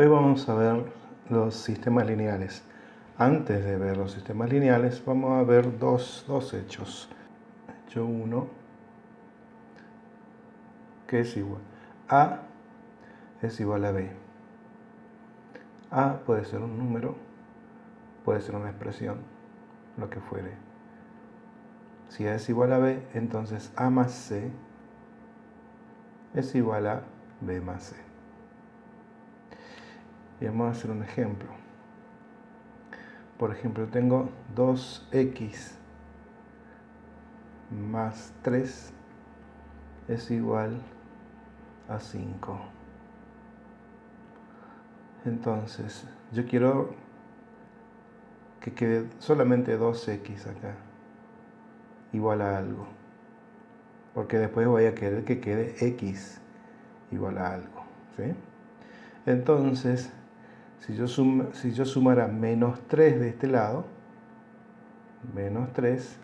Hoy vamos a ver los sistemas lineales. Antes de ver los sistemas lineales, vamos a ver dos, hechos. Hecho 1, que es igual. A es igual a B. A puede ser un número, puede ser una expresión, lo que fuere. Si A es igual a B, entonces A más C es igual a B más C. Y vamos a hacer un ejemplo. Por ejemplo, tengo 2x más 3 es igual a 5. Entonces, yo quiero que quede solamente 2x acá, igual a algo. Porque después voy a querer que quede x igual a algo. Entonces, si yo, si yo sumara menos 3 de este lado, menos 3,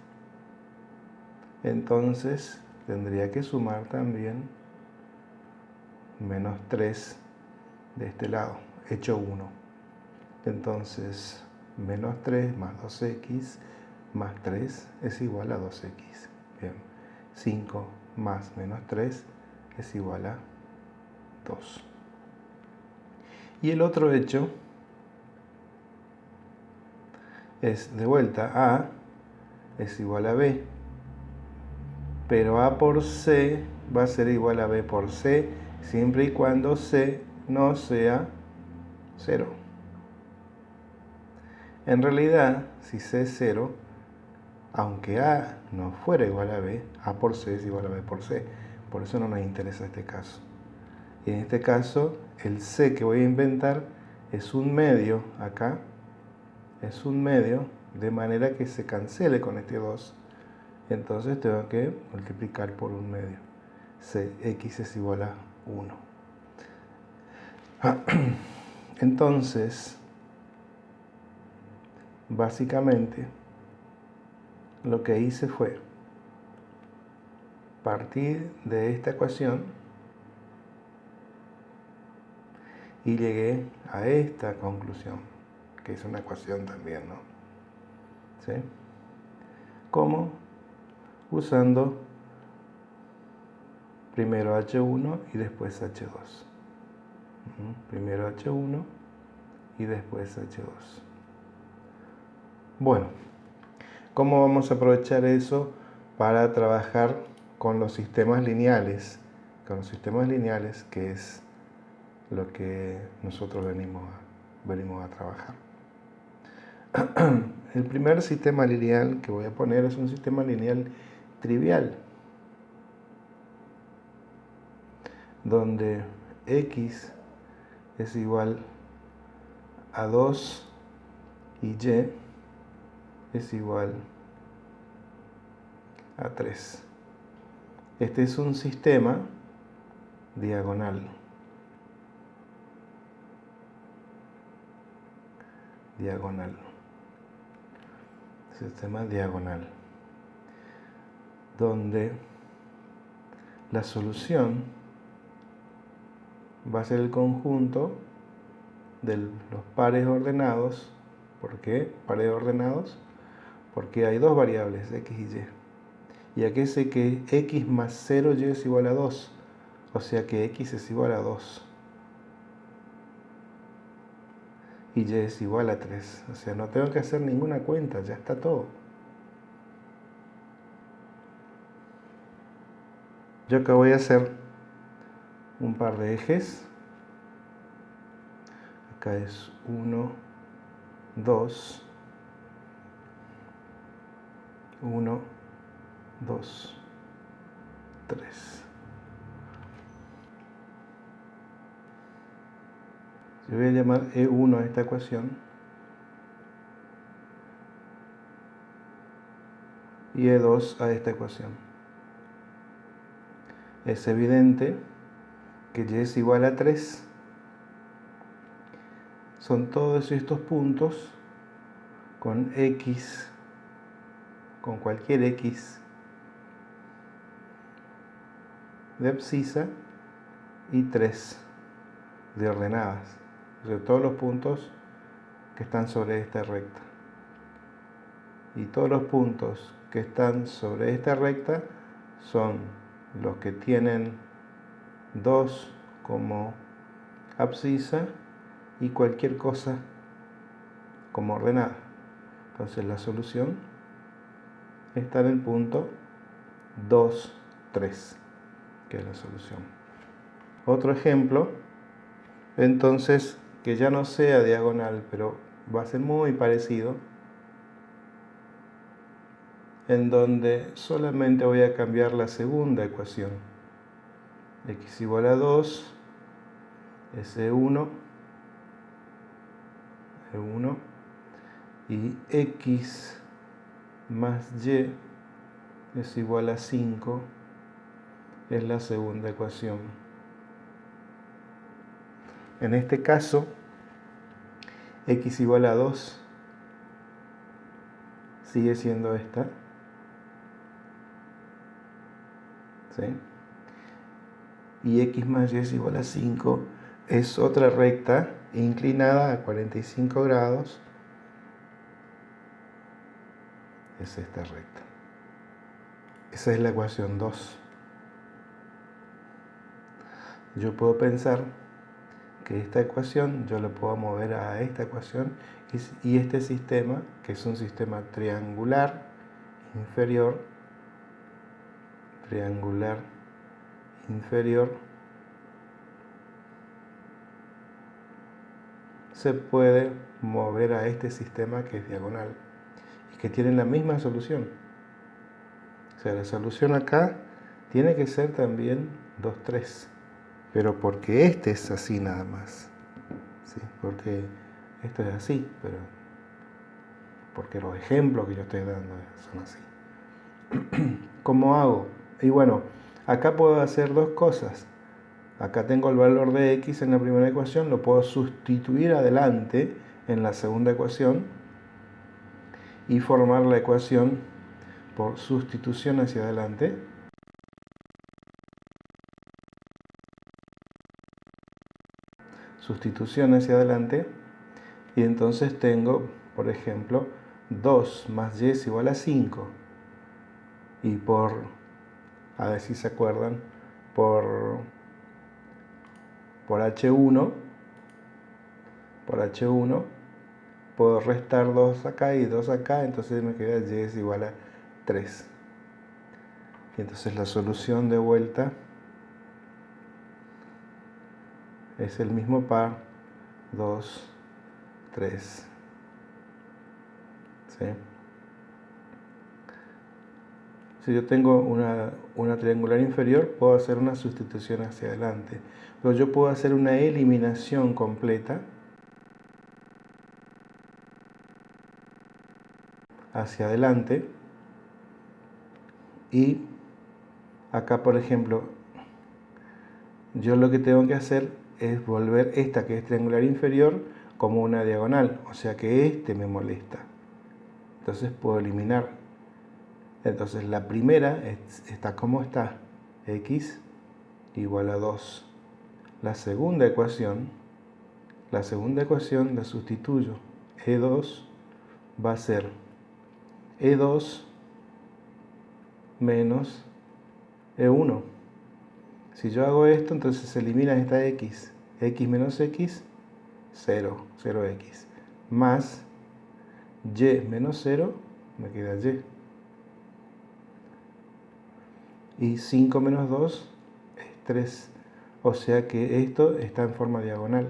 entonces tendría que sumar también menos 3 de este lado, hecho 1. Entonces, menos 3 más 2x más 3 es igual a 2x. Bien, 5 más menos 3 es igual a 2. Y el otro hecho es de vuelta A es igual a B. Pero A por C va a ser igual a B por C siempre y cuando C no sea 0. En realidad, si C es 0, aunque A no fuera igual a B, A por C es igual a B por C. Por eso no nos interesa este caso. Y en este caso, el C que voy a inventar es un medio acá, es un medio, de manera que se cancele con este 2. Entonces tengo que multiplicar por un medio. C, X es igual a 1. Entonces, básicamente, lo que hice fue partir de esta ecuación y llegué a esta conclusión, que es una ecuación también, ¿no? ¿Sí? ¿Cómo? Usando primero H1 y después H2. Primero H1 y después H2. Bueno, ¿cómo vamos a aprovechar eso para trabajar con los sistemas lineales? Con los sistemas lineales, que es lo que nosotros venimos a, venimos a trabajar. El primer sistema lineal que voy a poner es un sistema lineal trivial, donde x es igual a 2 y y es igual a 3. Este es un sistema diagonal. Diagonal. Sistema diagonal. Donde la solución va a ser el conjunto de los pares ordenados. ¿Por qué pares ordenados? Porque hay dos variables, x y y. Y aquí sé que x más 0y es igual a 2. O sea que x es igual a 2. Y y es igual a 3. O sea, no tengo que hacer ninguna cuenta, ya está todo. Yo acá voy a hacer un par de ejes. Acá es 1, 2, 1, 2, 3. Yo voy a llamar E1 a esta ecuación y E2 a esta ecuación. Es evidente que Y es igual a 3. Son todos estos puntos con X, con cualquier X de abscisa y 3 de ordenadas todos los puntos que están sobre esta recta. Y todos los puntos que están sobre esta recta son los que tienen 2 como abscisa y cualquier cosa como ordenada. Entonces la solución está en el punto 2, 3, que es la solución. Otro ejemplo, entonces, que ya no sea diagonal, pero va a ser muy parecido, en donde solamente voy a cambiar la segunda ecuación. x igual a 2, S1, E1, y x más y es igual a 5 es la segunda ecuación. En este caso, x igual a 2 sigue siendo esta. Y x más y es igual a 5 es otra recta inclinada a 45 grados. Es esta recta. Esa es la ecuación 2. Yo puedo pensar que esta ecuación yo la puedo mover a esta ecuación y este sistema, que es un sistema triangular inferior, triangular inferior, se puede mover a este sistema que es diagonal y que tiene la misma solución sea, la solución acá tiene que ser también 2, 3. Pero porque este es así nada más. ¿sí? Porque esto es así, pero porque los ejemplos que yo estoy dando son así. ¿Cómo hago? Y bueno, acá puedo hacer dos cosas. Acá tengo el valor de x en la primera ecuación, lo puedo sustituir adelante en la segunda ecuación y formar la ecuación por sustitución hacia adelante. Sustitución hacia adelante. Y entonces tengo, por ejemplo, 2 más y es igual a 5. Y por, a ver si se acuerdan, por, por H1, por H1, puedo restar 2 acá y 2 acá, entonces me queda y es igual a 3. Y entonces la solución de vuelta es el mismo par 2, 3. Si yo tengo una, una, triangular inferior, puedo hacer una sustitución hacia adelante. Pero yo puedo hacer una eliminación completa hacia adelante y acá, por ejemplo, yo lo que tengo que hacer es volver esta que es triangular inferior como una diagonal, o sea que este me molesta. Entonces puedo eliminar. Entonces la primera está como está, x igual a 2. La segunda ecuación, la segunda ecuación la sustituyo. E2 va a ser E2 menos E1. Si yo hago esto, entonces se elimina esta X. X menos X, 0, 0X. Más Y menos 0, me queda Y. Y 5 menos 2 es 3. O sea que esto está en forma diagonal.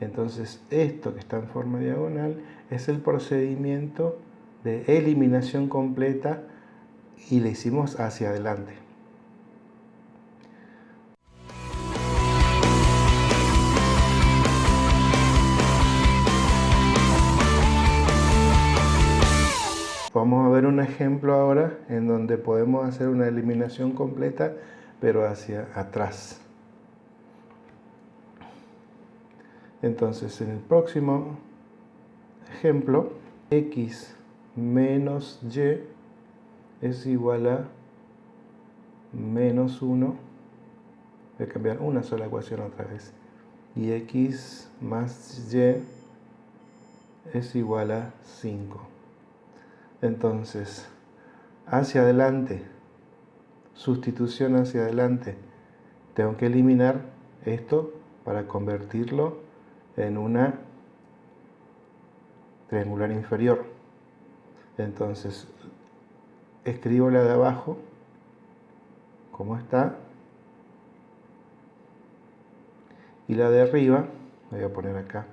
Entonces esto que está en forma diagonal es el procedimiento de eliminación completa y le hicimos hacia adelante. Vamos a ver un ejemplo ahora en donde podemos hacer una eliminación completa pero hacia atrás. Entonces en el próximo ejemplo, x menos y es igual a menos 1, voy a cambiar una sola ecuación otra vez, y x más y es igual a 5. Entonces, hacia adelante, sustitución hacia adelante, tengo que eliminar esto para convertirlo en una triangular inferior. Entonces, escribo la de abajo, como está, y la de arriba, voy a poner acá,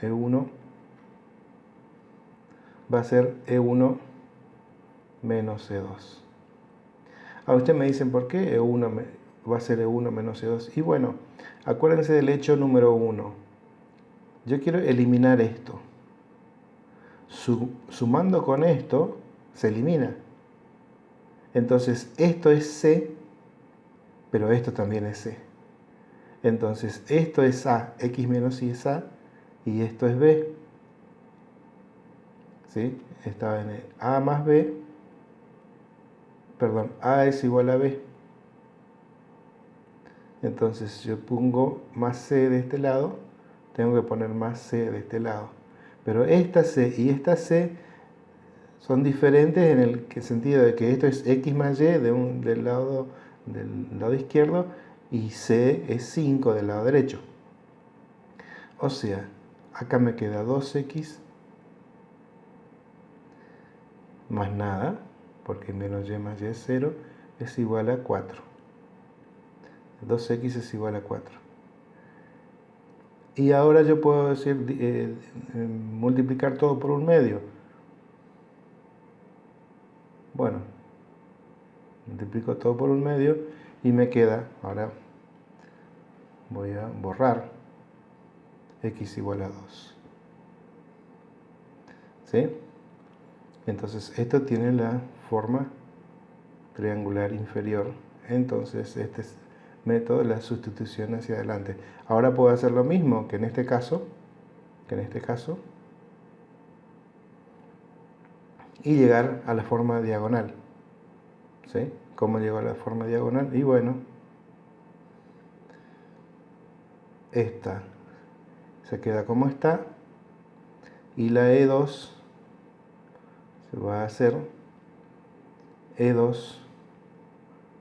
E1, va a ser E1 menos E2. Ahora ustedes me dicen, ¿por qué E1 va a ser E1 menos E2? Y bueno, acuérdense del hecho número 1. Yo quiero eliminar esto. Sumando con esto, se elimina. Entonces, esto es C, pero esto también es C. Entonces, esto es A, X menos Y es A, y esto es B. ¿Sí? Estaba en A más B, perdón, A es igual a B. Entonces yo pongo más C de este lado, tengo que poner más C de este lado. Pero esta C y esta C son diferentes en el sentido de que esto es X más Y de un, del, lado, del lado izquierdo y C es 5 del lado derecho. O sea, acá me queda 2x más nada, porque menos y más y es 0, es igual a 4. 2x es igual a 4. Y ahora yo puedo decir, eh, eh, multiplicar todo por un medio. Bueno, multiplico todo por un medio y me queda, ahora voy a borrar x igual a 2. ¿Sí? Entonces esto tiene la forma triangular inferior. Entonces este es método de la sustitución hacia adelante. Ahora puedo hacer lo mismo que en este caso, que en este caso, y llegar a la forma diagonal. ¿Sí? ¿Cómo llego a la forma diagonal? Y bueno, esta se queda como está y la E2 se va a hacer E2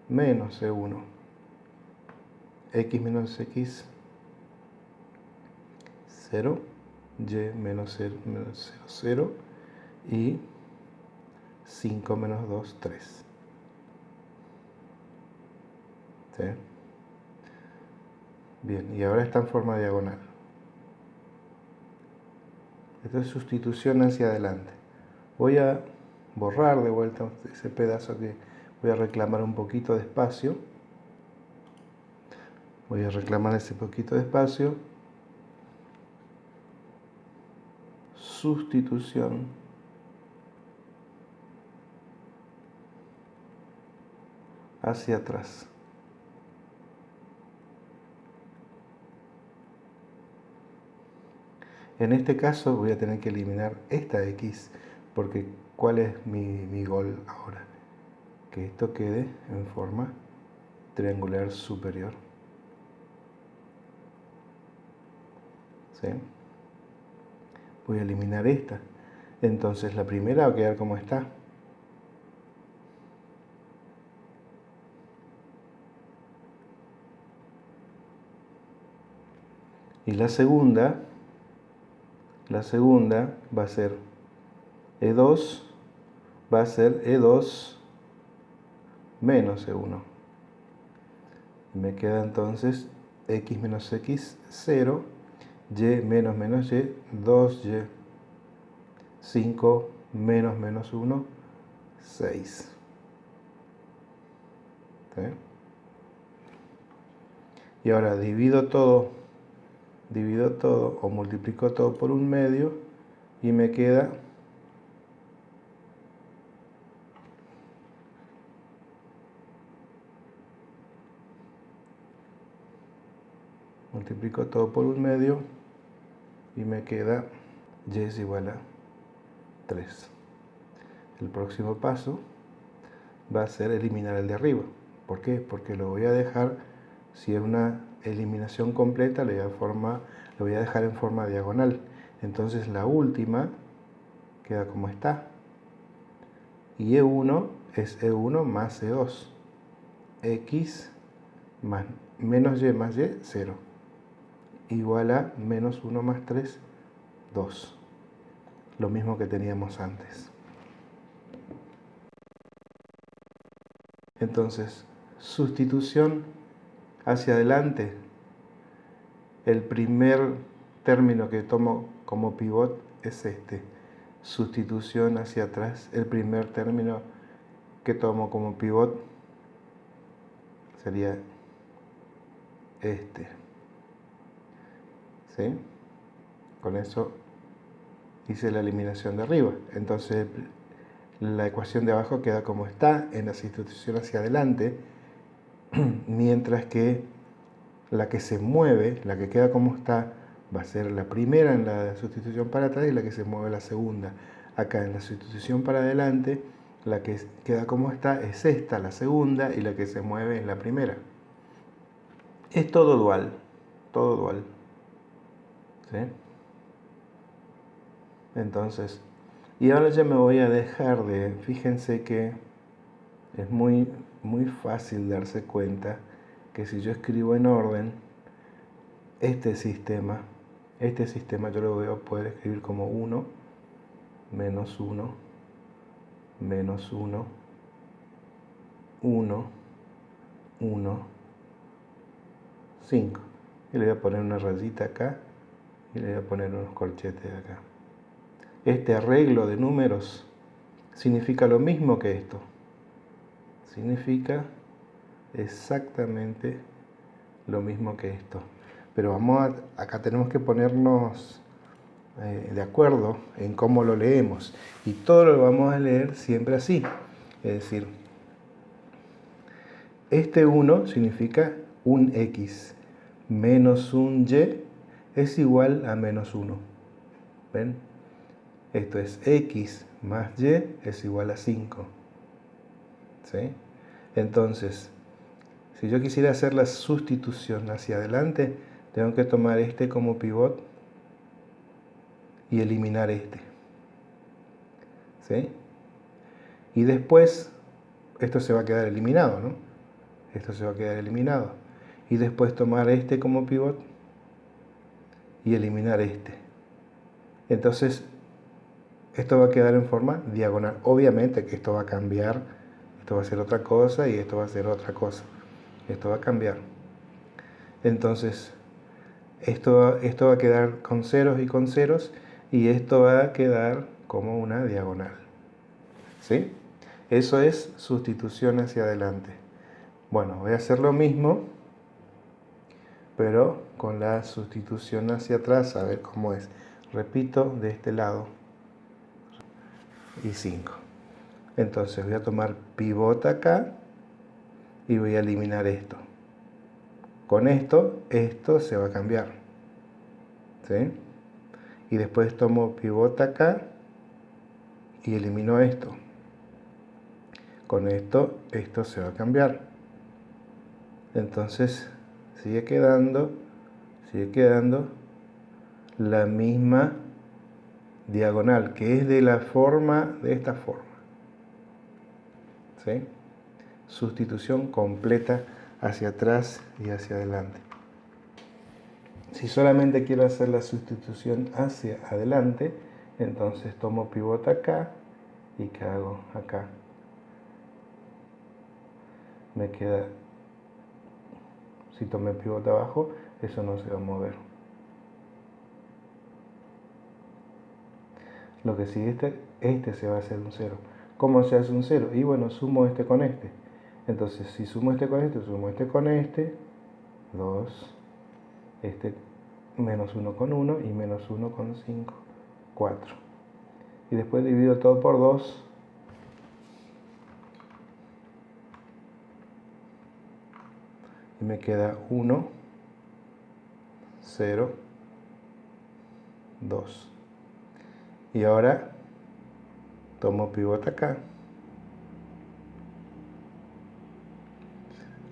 menos E1 x menos x 0 y menos 0, menos 0, 0 y 5 menos 2, 3 ¿Sí? bien, y ahora está en forma diagonal. Esto es sustitución hacia adelante voy a borrar de vuelta ese pedazo que voy a reclamar un poquito de espacio. Voy a reclamar ese poquito de espacio. Sustitución. Hacia atrás. En este caso voy a tener que eliminar esta X, porque ¿cuál es mi, gol ahora? Que esto quede en forma triangular superior. ¿Sí? Voy a eliminar esta. Entonces la primera va a quedar como está. Y la segunda la segunda va a ser E2, va a ser E2 menos E1. Me queda entonces X menos X 0, Y menos menos Y 2Y, 5 menos menos 1, 6. Y ahora divido todo divido todo o multiplico todo por un medio y me queda multiplico todo por un medio y me queda y es igual a 3 el próximo paso va a ser eliminar el de arriba ¿por qué? porque lo voy a dejar si es una eliminación completa le voy a, forma, lo voy a dejar en forma diagonal. Entonces la última queda como está. Y E1 es E1 más E2. X más menos Y más Y, 0. Igual a menos 1 más 3, 2. Lo mismo que teníamos antes. Entonces, sustitución hacia adelante. El primer término que tomo como pivot es este. Sustitución hacia atrás. El primer término que tomo como pivot sería este. ¿Sí? Con eso hice la eliminación de arriba. Entonces la ecuación de abajo queda como está en la sustitución hacia adelante, mientras que la que se mueve, la que queda como está, va a ser la primera en la sustitución para atrás y la que se mueve la segunda. Acá en la sustitución para adelante, la que queda como está es esta, la segunda, y la que se mueve es la primera. Es todo dual, todo dual. ¿Sí? Entonces, y ahora ya me voy a dejar de, fíjense que es muy, muy fácil darse cuenta que si yo escribo en orden, este sistema, este sistema yo lo voy a poder escribir como 1, menos 1, menos 1, 1, 1, 5. Y le voy a poner una rayita acá y le voy a poner unos corchetes acá. Este arreglo de números significa lo mismo que esto. Significa exactamente lo mismo que esto. Pero vamos a, acá tenemos que ponernos eh, de acuerdo en cómo lo leemos. Y todo lo vamos a leer siempre así. Es decir, este 1 significa un X menos un y es igual a menos 1. ¿Ven? Esto es x más y es igual a 5. ¿Sí? Entonces, si yo quisiera hacer la sustitución hacia adelante, tengo que tomar este como pivot y eliminar este. ¿Sí? Y después, esto se va a quedar eliminado, ¿no? Esto se va a quedar eliminado y después tomar este como pivot y eliminar este. Entonces, esto va a quedar en forma diagonal. Obviamente que esto va a cambiar, esto va a ser otra cosa y esto va a ser otra cosa. Esto va a cambiar. Entonces, esto, esto va a quedar con ceros y con ceros y esto va a quedar como una diagonal. ¿Sí? Eso es sustitución hacia adelante. Bueno, voy a hacer lo mismo pero con la sustitución hacia atrás, a ver cómo es. Repito, de este lado y 5. Entonces voy a tomar pivot acá y voy a eliminar esto. Con esto, esto se va a cambiar. ¿Sí? Y después tomo pivot acá y elimino esto. Con esto, esto se va a cambiar. Entonces sigue quedando, sigue quedando la misma diagonal, que es de la forma, de esta forma. ¿Sí? Sustitución completa hacia atrás y hacia adelante. Si solamente quiero hacer la sustitución hacia adelante, entonces tomo pivote acá y ¿qué hago acá? Me queda si tomé pivote abajo, eso no se va a mover. Lo que sigue este, este se va a hacer un 0. ¿Cómo se hace un 0? Y bueno, sumo este con este. Entonces, si sumo este con este, sumo este con este, 2, este menos 1 con 1 y menos 1 con 5, 4. Y después divido todo por 2 y me queda 1, 0, 2. Y ahora tomo pivote acá.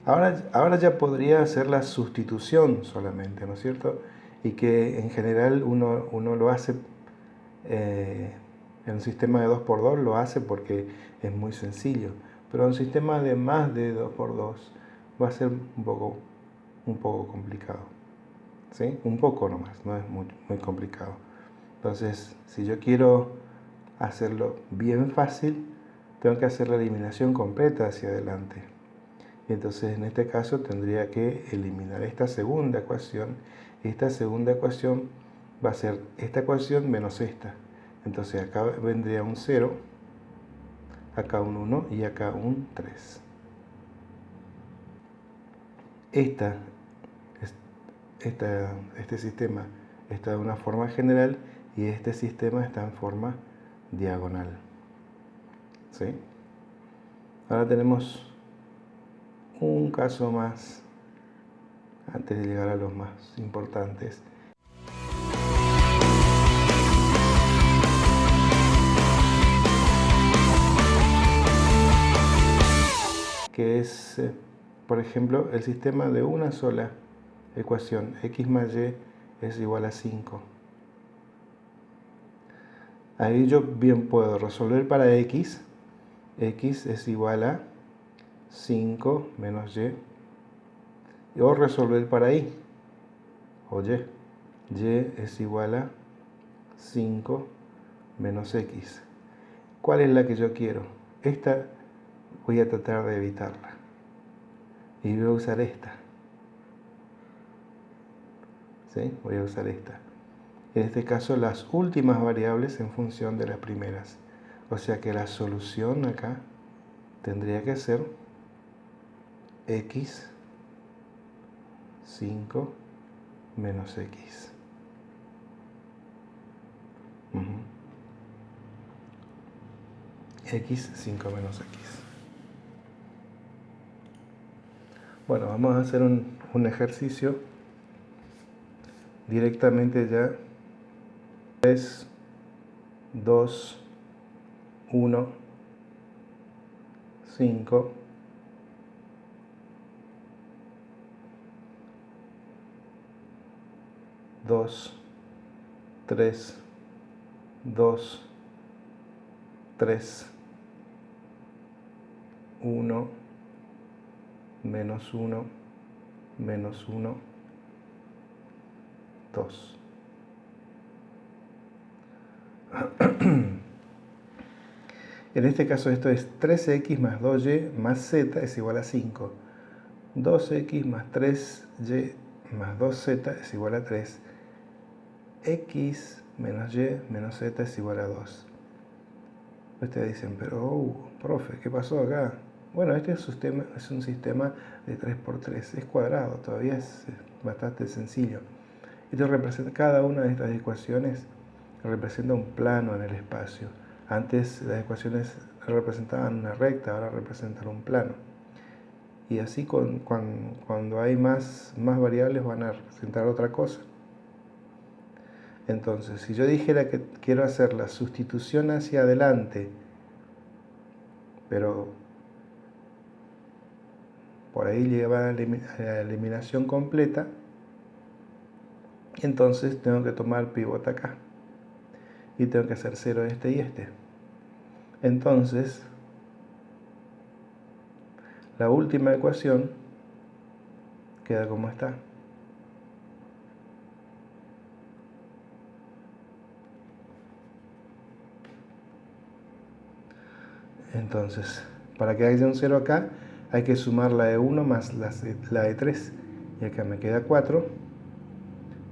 Ahora, ahora ya podría hacer la sustitución solamente, ¿no es cierto? Y que en general uno, uno lo hace eh, en un sistema de 2x2 lo hace porque es muy sencillo. Pero en un sistema de más de 2x2 va a ser un poco, un poco complicado. ¿Sí? Un poco nomás, no es muy, muy complicado. Entonces, si yo quiero hacerlo bien fácil, tengo que hacer la eliminación completa hacia adelante. Entonces, en este caso, tendría que eliminar esta segunda ecuación. Esta segunda ecuación va a ser esta ecuación menos esta. Entonces, acá vendría un 0, acá un 1 y acá un 3. Esta, esta, este sistema está de una forma general y este sistema está en forma diagonal. ¿Sí? Ahora tenemos un caso más antes de llegar a los más importantes. que es, eh, por ejemplo, el sistema de una sola ecuación, x más y es igual a 5. Ahí yo bien puedo resolver para x. x es igual a 5 menos y. O resolver para y. O y. y es igual a 5 menos x. ¿Cuál es la que yo quiero? Esta voy a tratar de evitarla. Y voy a usar esta. ¿Sí? Voy a usar esta en este caso las últimas variables en función de las primeras. O sea que la solución acá tendría que ser x 5 menos x. x 5 menos x. Bueno, vamos a hacer un, un ejercicio directamente ya. 3, 2, 1, 5, 2, 3, 2, 3, 1, menos 1, menos 1, 2. en este caso esto es 3x más 2y más z es igual a 5. 2x más 3y más 2z es igual a 3. x menos y menos z es igual a 2. Ustedes dicen, pero, oh, profe, ¿qué pasó acá? Bueno, este sistema, es un sistema de 3x3, es cuadrado, todavía es bastante sencillo. Esto representa cada una de estas ecuaciones representa un plano en el espacio. Antes las ecuaciones representaban una recta, ahora representan un plano. Y así con, cuando, hay más, más variables van a representar otra cosa. Entonces, si yo dijera que quiero hacer la sustitución hacia adelante, pero por ahí lleva a la eliminación completa, entonces tengo que tomar pivot acá y tengo que hacer 0 este y este. Entonces, la última ecuación queda como está. Entonces, para que haya un 0 acá, hay que sumar la de 1 más la, de 3. Y acá me queda 4.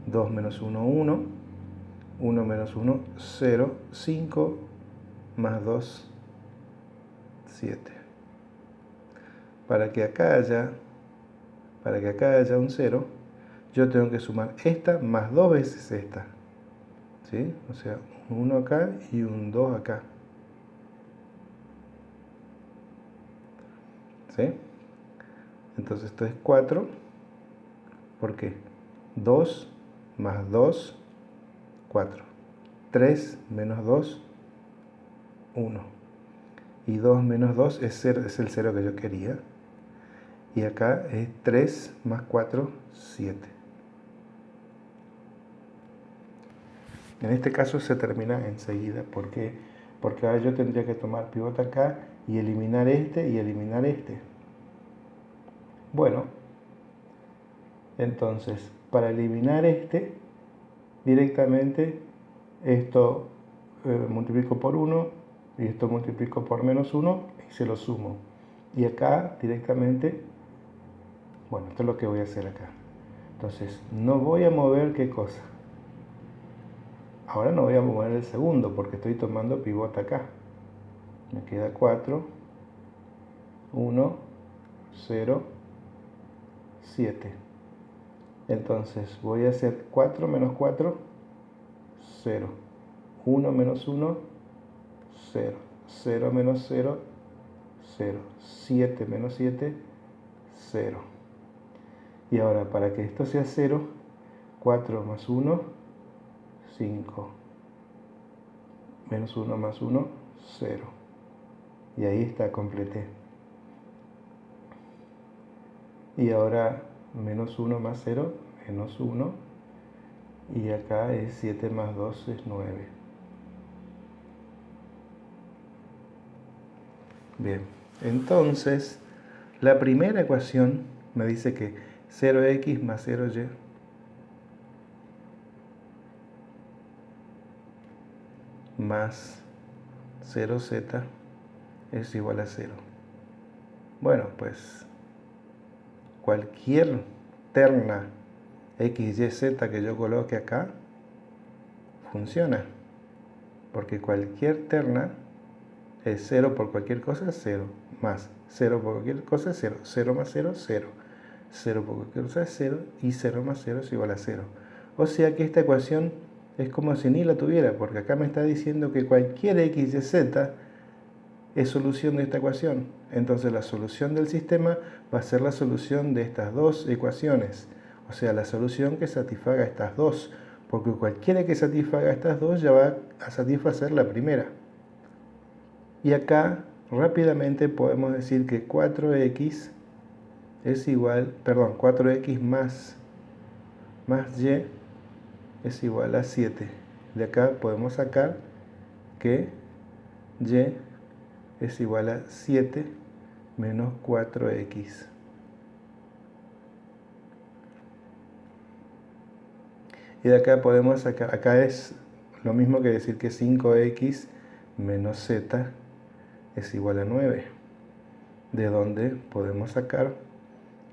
2 menos 1, 1. 1 menos 1, 0, 5 más 2, 7. Para que acá haya, para que acá haya un 0, yo tengo que sumar esta más dos veces esta. ¿Sí? O sea, un 1 acá y un 2 acá. ¿Sí? Entonces esto es 4. ¿Por qué? 2 más 2 4. 3 menos 2, 1. Y 2 menos 2 es, es el 0 que yo quería. y acá es 3 más 4, 7. En este caso se termina enseguida, ¿por qué? Porque ahora yo tendría que tomar pivote acá y eliminar este y eliminar este. Bueno, entonces, para eliminar este, directamente esto eh, multiplico por 1 y esto multiplico por menos 1 y se lo sumo. Y acá directamente, bueno, esto es lo que voy a hacer acá. Entonces, no voy a mover qué cosa. Ahora no voy a mover el segundo porque estoy tomando pivote acá. Me queda 4, 1, 0, 7. Entonces voy a hacer 4 menos 4, 0. 1 menos 1, 0. 0 menos 0, 0. 7 menos 7, 0. Y ahora para que esto sea 0, 4 más 1, 5. Menos 1 más 1, 0. Y ahí está, completé. Y ahora menos 1 más 0, menos 1. Y acá es 7 más 2 es 9. Bien, entonces la primera ecuación me dice que 0x más 0y más 0z es igual a 0. Bueno, pues cualquier terna x, y, z que yo coloque acá funciona. Porque cualquier terna es 0 por cualquier cosa, 0. Más 0 por cualquier cosa, 0. 0 más 0, 0. 0 por cualquier cosa es 0 y 0 más 0 es igual a 0. O sea que esta ecuación es como si ni la tuviera, porque acá me está diciendo que cualquier x, y, z es solución de esta ecuación. Entonces la solución del sistema va a ser la solución de estas dos ecuaciones. O sea, la solución que satisfaga estas dos. Porque cualquiera que satisfaga estas dos ya va a satisfacer la primera. Y acá rápidamente podemos decir que 4x es igual, perdón, 4x más, más y es igual a 7. De acá podemos sacar que y es igual a 7 menos 4x. Y de acá podemos sacar, acá es lo mismo que decir que 5x menos z es igual a 9. De donde podemos sacar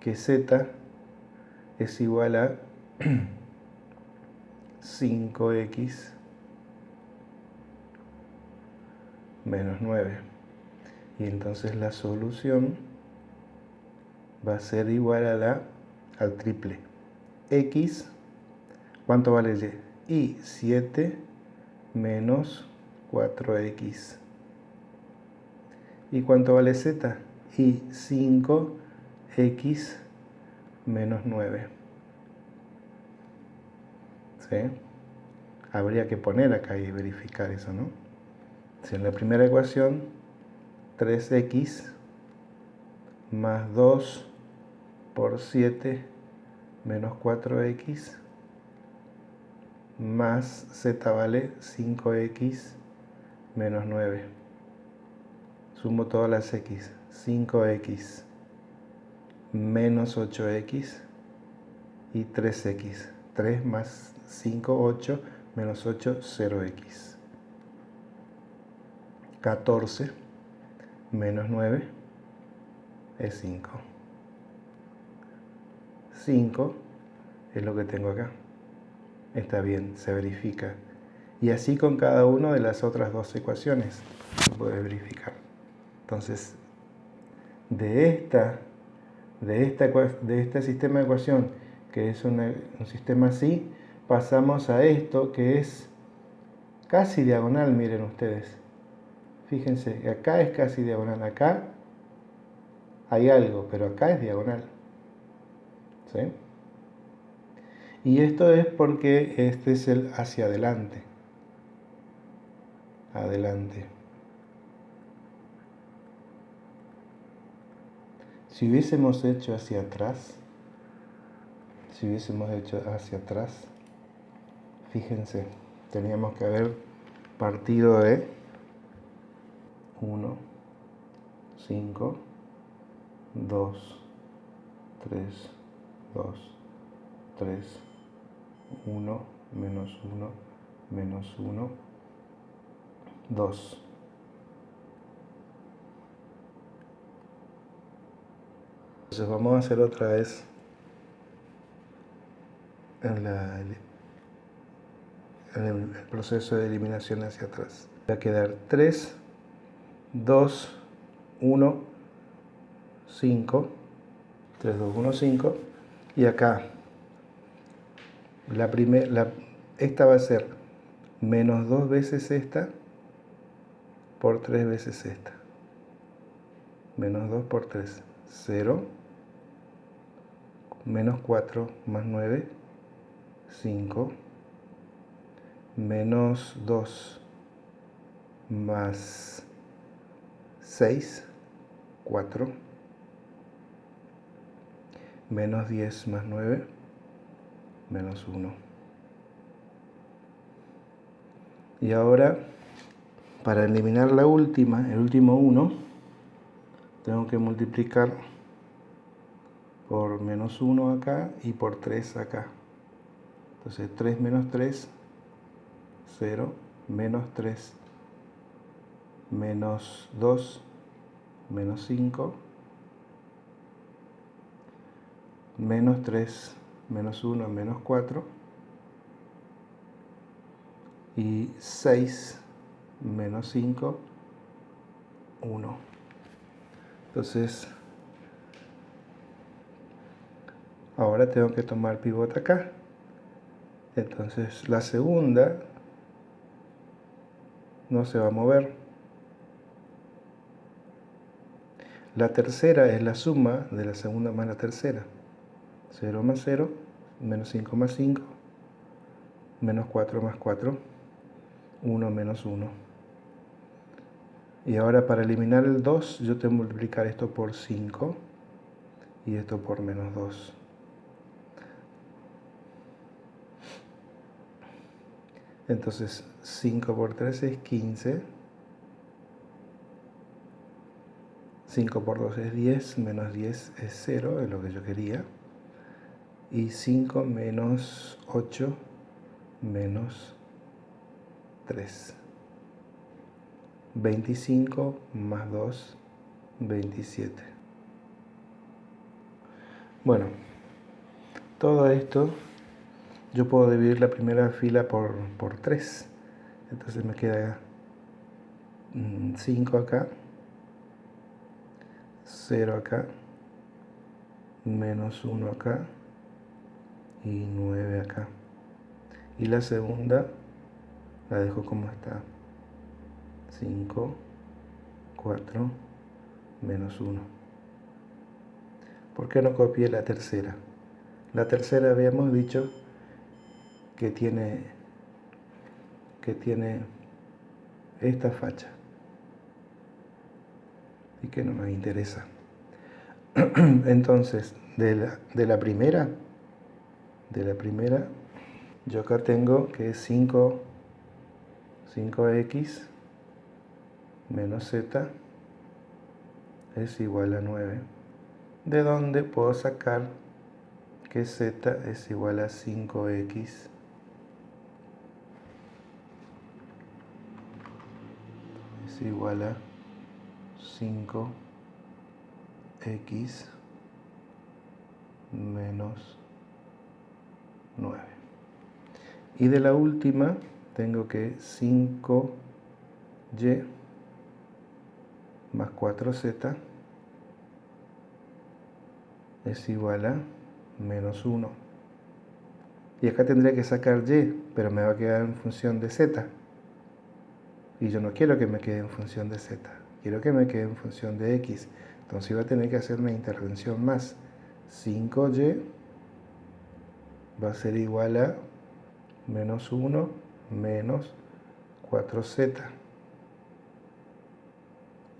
que z es igual a 5x menos 9 y entonces la solución va a ser igual a la al triple x ¿cuánto vale y? y 7 menos 4x ¿y cuánto vale z? y 5x menos 9 ¿sí? habría que poner acá y verificar eso ¿no? si en la primera ecuación 3x más 2 por 7 menos 4x más z vale 5x menos 9. Sumo todas las x. 5x menos 8x y 3x. 3 más 5, 8, menos 8, 0x. 14 menos 9 es 5. 5 es lo que tengo acá. Está bien, se verifica. Y así con cada una de las otras dos ecuaciones se puede verificar. Entonces, de, esta, de, esta, de este sistema de ecuación, que es un sistema así, pasamos a esto que es casi diagonal, miren ustedes. Fíjense, acá es casi diagonal, acá hay algo, pero acá es diagonal. ¿Sí? Y esto es porque este es el hacia adelante. Adelante. Si hubiésemos hecho hacia atrás, si hubiésemos hecho hacia atrás, fíjense, teníamos que haber partido de 1, 5, 2, 3, 2, 3, 1, menos 1, menos 1, 2. Entonces vamos a hacer otra vez el, el proceso de eliminación hacia atrás. Va a quedar 3, 2, 1, 5, 3, 2, 1, 5 y acá la primera, esta va a ser menos 2 veces esta por 3 veces esta. Menos 2 por 3, 0, menos 4 más 9, 5, menos 2 más 6, 4, menos 10 más 9, menos 1. Y ahora, para eliminar la última, el último 1, tengo que multiplicar por menos 1 acá y por 3 acá. Entonces 3 menos 3, 0, menos 3, menos 2, menos 5, menos 3, menos 1, menos 4, y 6, menos 5, 1. Entonces, ahora tengo que tomar pivote acá. Entonces, la segunda no se va a mover. La tercera es la suma de la segunda más la tercera. 0 más 0, menos 5 más 5, menos 4 más 4, 1 menos 1. Y ahora para eliminar el 2, yo tengo que multiplicar esto por 5 y esto por menos 2. Entonces 5 por 3 es 15. 5 por 2 es 10, menos 10 es 0, es lo que yo quería. Y 5 menos 8 menos 3. 25 más 2, 27. Bueno, todo esto yo puedo dividir la primera fila por, por 3. Entonces me queda 5 mm, acá, 0 acá, menos 1 acá y 9 acá. Y la segunda la dejo como está. 5, 4, menos 1. ¿Por qué no copié la tercera? La tercera habíamos dicho que tiene, que tiene esta facha y que no me interesa. Entonces, de la, de la primera, de la primera, yo acá tengo que es 5, 5x menos z es igual a 9, de donde puedo sacar que z es igual a 5x igual a 5x menos 9. Y de la última tengo que 5y más 4z es igual a menos 1. Y acá tendría que sacar y, pero me va a quedar en función de z. Y yo no quiero que me quede en función de z, quiero que me quede en función de x. Entonces iba a tener que hacer una intervención más. 5y va a ser igual a menos 1 menos 4z.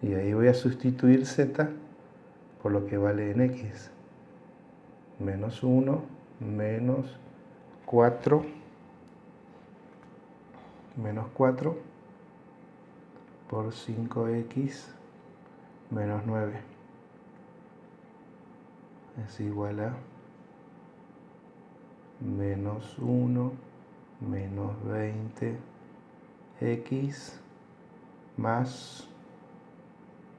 Y ahí voy a sustituir z por lo que vale en x. Menos 1, menos 4, menos 4 por 5x menos 9 es igual a menos 1 menos 20 x más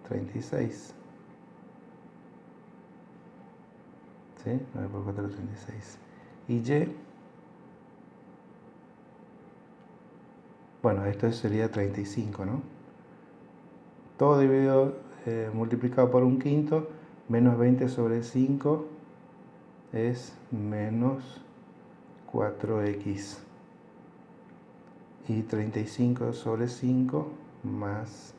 36 ¿sí? 9 por 4 36 y y bueno esto sería 35 ¿no? Todo dividido eh, multiplicado por un quinto menos 20 sobre 5 es menos 4x y 35 sobre 5 más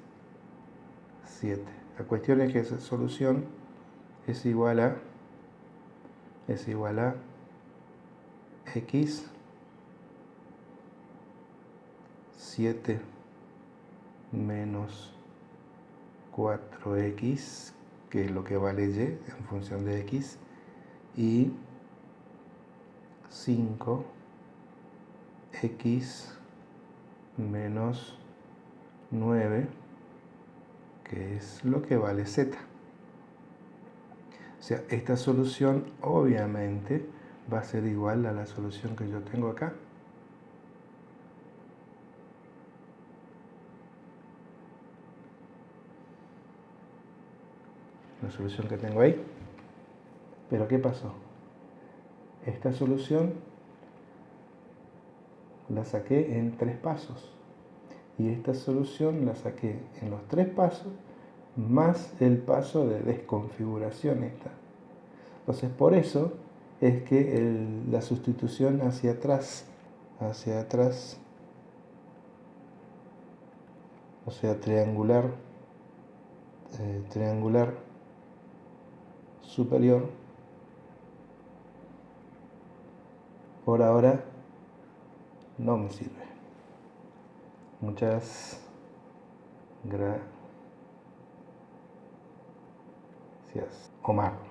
7 la cuestión es que esa solución es igual a es igual a x 7 menos 4x que es lo que vale y en función de x y 5x menos 9 que es lo que vale z. O sea, esta solución obviamente va a ser igual a la solución que yo tengo acá la solución que tengo ahí. Pero ¿qué pasó? esta solución la saqué en tres pasos. Y esta solución la saqué en los tres pasos más el paso de desconfiguración esta. Entonces por eso es que la sustitución hacia atrás hacia atrás o sea triangular eh, triangular superior por ahora no me sirve. Muchas gracias. Omar.